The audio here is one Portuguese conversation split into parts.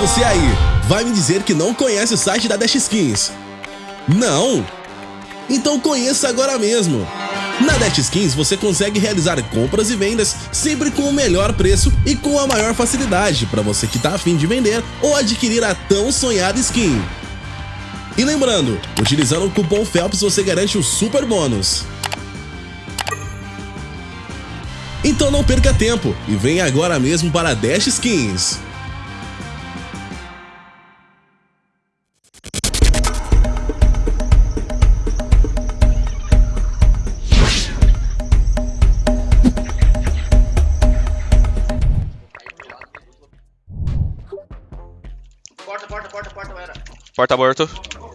você aí, vai me dizer que não conhece o site da Dash Skins? Não? Então conheça agora mesmo! Na Dash Skins você consegue realizar compras e vendas sempre com o melhor preço e com a maior facilidade para você que está afim de vender ou adquirir a tão sonhada skin. E lembrando, utilizando o cupom FELPS você garante o super bônus. Então não perca tempo e venha agora mesmo para a Dash Skins. Porta, porta, porta, porta, era. Porta morto.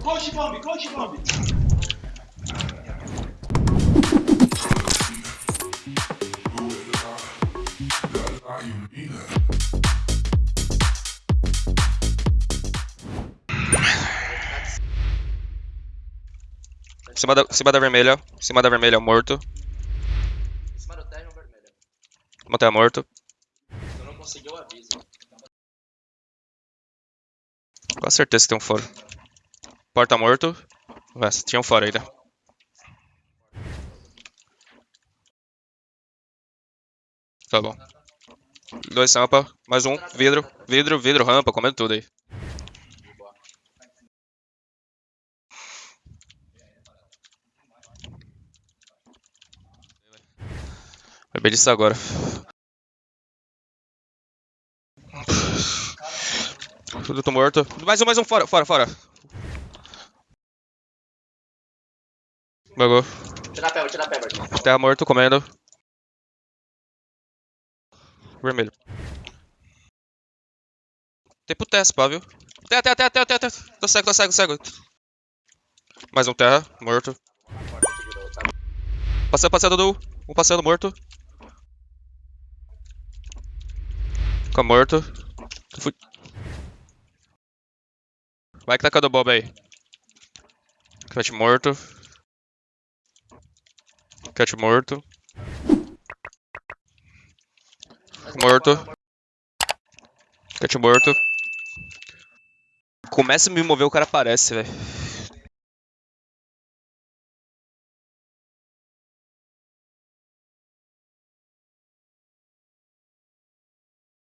Coach bomb, coach bomb. Em cima da, cima da vermelha. Em cima da vermelha, morto. Em cima do terra vermelho. Montanha morto. Eu não consegui o aviso. Com certeza tem um fora. Porta morto. Ué, tinha um fora ainda. Tá bom. Dois rampa, mais um, vidro, vidro, vidro, rampa, comendo tudo aí. Vai bem disso agora. Tudo tô morto. Mais um, mais um, fora, fora, fora. Bagou. Tira a a. Terra morto, comendo. Vermelho. Tem pro teste, pá, viu? Terra, terra, terra, terra, terra, terra. Tô cego, tô cego, cego. Mais um terra, morto. Passando, passando do. Um passando, morto. Fica morto. Fui. Vai que tá cada bob aí. Cat morto. Cat morto. Morto. Cat morto. Começa a me mover, o cara aparece, velho.